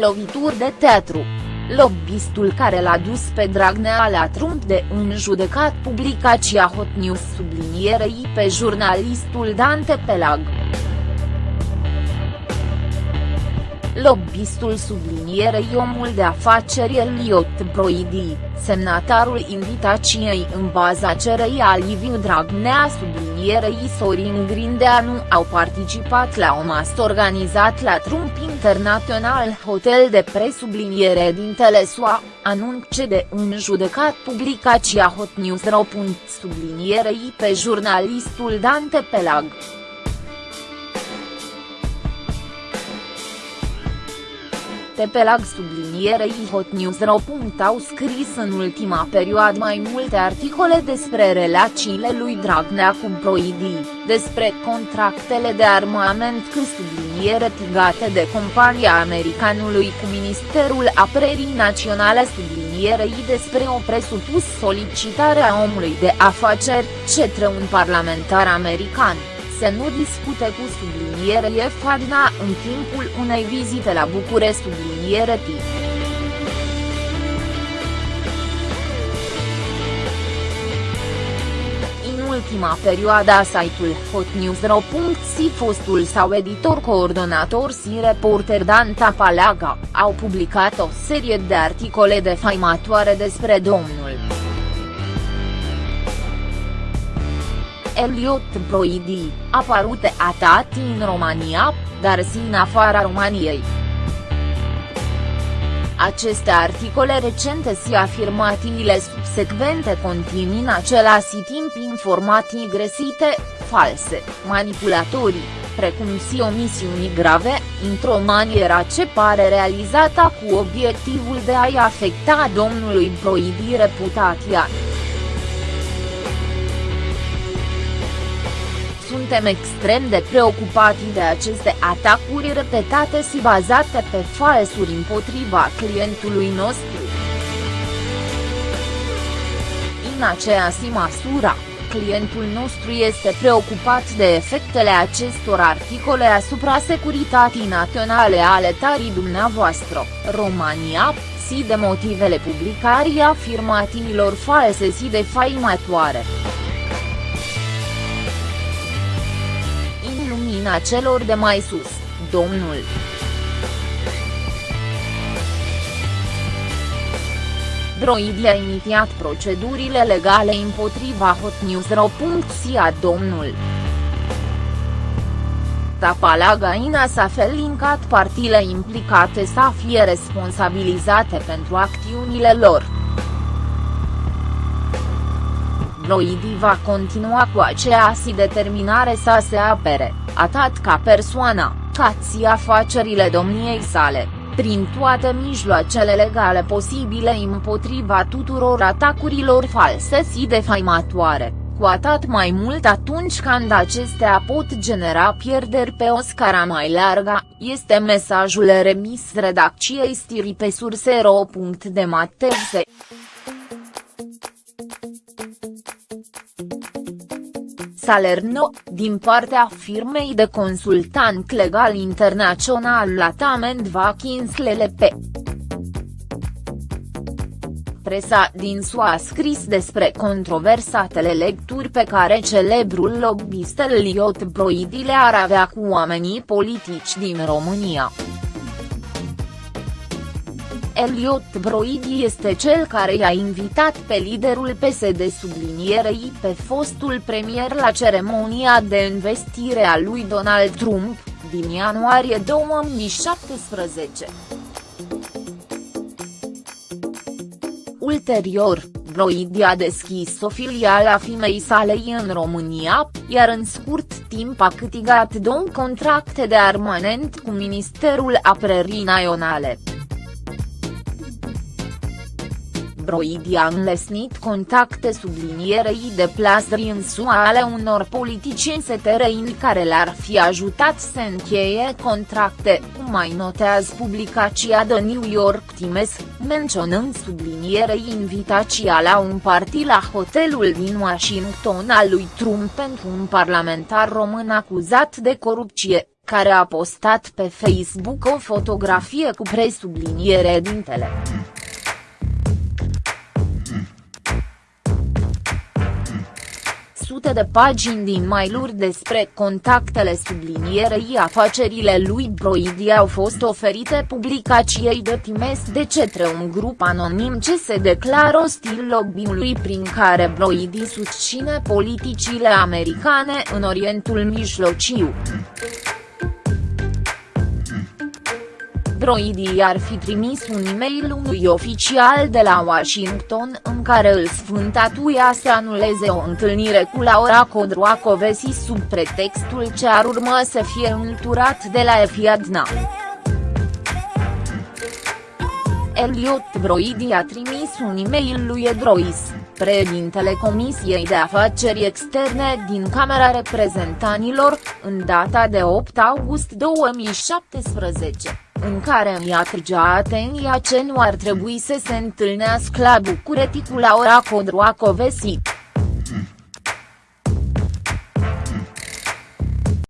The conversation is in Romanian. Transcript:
Lovituri de teatru. Lobbistul care l-a dus pe Dragnea la Trump de un judecat publicația Hot News sublinierei pe jurnalistul Dante Pelag. Lobbistul sublinierei omul de afaceri Eliot Broidi, semnatarul invitației în baza cerei a Liviu Dragnea sublinierei Sorin Grindeanu au participat la o masă organizat la Trump International Hotel de presubliniere din Telesua, anunce de un judecat publicația Hot News. Sublinierei pe jurnalistul Dante Pelag. Pelag sublinierei Hot News au scris în ultima perioadă mai multe articole despre relațiile lui Dragnea cu Proidi, despre contractele de armament cu subliniere tigate de compania americanului cu Ministerul Apărării Naționale sublinierei despre o presupus solicitare a omului de afaceri, cetre un parlamentar american să nu discute cu subliniere Fadna în timpul unei vizite la București subliniere T. În ultima perioadă site-ul hotnews.ro.si fostul sau editor coordonator și reporter Dan Tapalaga, au publicat o serie de articole defaimatoare despre domnul. Elliot Broidi, apărute atât în România, dar și în afara României. Aceste articole recente și afirmațiile subsecvente conțin în același timp informații gresite, false, manipulatorii, precum și omisiuni grave, într-o manieră ce pare realizată cu obiectivul de a-i afecta domnului Broidi reputația. Suntem extrem de preocupați de aceste atacuri repetate și bazate pe falsuri împotriva clientului nostru. În aceeași măsură, clientul nostru este preocupat de efectele acestor articole asupra securității naționale ale tarii dumneavoastră, România, și de motivele publicării afirmațiilor false și defaimatoare. Lumina celor de mai sus, domnul. Broidi a inițiat procedurile legale împotriva hotnews.ro.sia domnul. Tapalagaina s-a felincat partiile implicate să fie responsabilizate pentru acțiunile lor. Broidi va continua cu aceeași determinare să se apere atât ca persoană, cât și afacerile domniei sale, prin toate mijloacele legale posibile împotriva tuturor atacurilor false și defaimatoare, cu atât mai mult atunci când acestea pot genera pierderi pe o scară mai largă, este mesajul remis redacției stiri pe surse.ro. de Matevse. Salerno, din partea firmei de consultant legal internațional Latament Vakins LLP. Presa din SUA a scris despre controversatele lecturi pe care celebrul lobbyist Eliot Broidi le ar avea cu oamenii politici din România. Eliot Broidi este cel care i-a invitat pe liderul PSD sublinierei pe fostul premier la ceremonia de investire a lui Donald Trump, din ianuarie 2017. Ulterior, Broidi a deschis o filială a firmei salei în România, iar în scurt timp a câtigat două contracte de armament cu Ministerul Apărării Naționale. Broidi a înlesnit contacte sublinierei de plasări în SUA ale unor politicieni setereini care le-ar fi ajutat să încheie contracte, mai notează publicația The New York Times, menționând sublinierei invitația la un party la hotelul din Washington al lui Trump pentru un parlamentar român acuzat de corupție, care a postat pe Facebook o fotografie cu presubliniere dintele. Sute de pagini din mail-uri despre contactele sublinierei afacerile lui Broidi au fost oferite publicației de Times de cetre un grup anonim ce se declară ostil lobby-ului prin care Broidi susține politicile americane în Orientul Mijlociu. Broidi ar fi trimis un e-mail unui oficial de la Washington în care îl sfântatuia să anuleze o întâlnire cu Laura Codroacovesi sub pretextul ce ar urma să fie înlăturat de la Efiadna. Elliot Broidi a trimis un e-mail lui Edrois, președintele Comisiei de Afaceri Externe din Camera Reprezentanilor, în data de 8 august 2017 în care îi atragea atenția ce nu ar trebui să se întâlnească la București cu Laura Codroacovesi.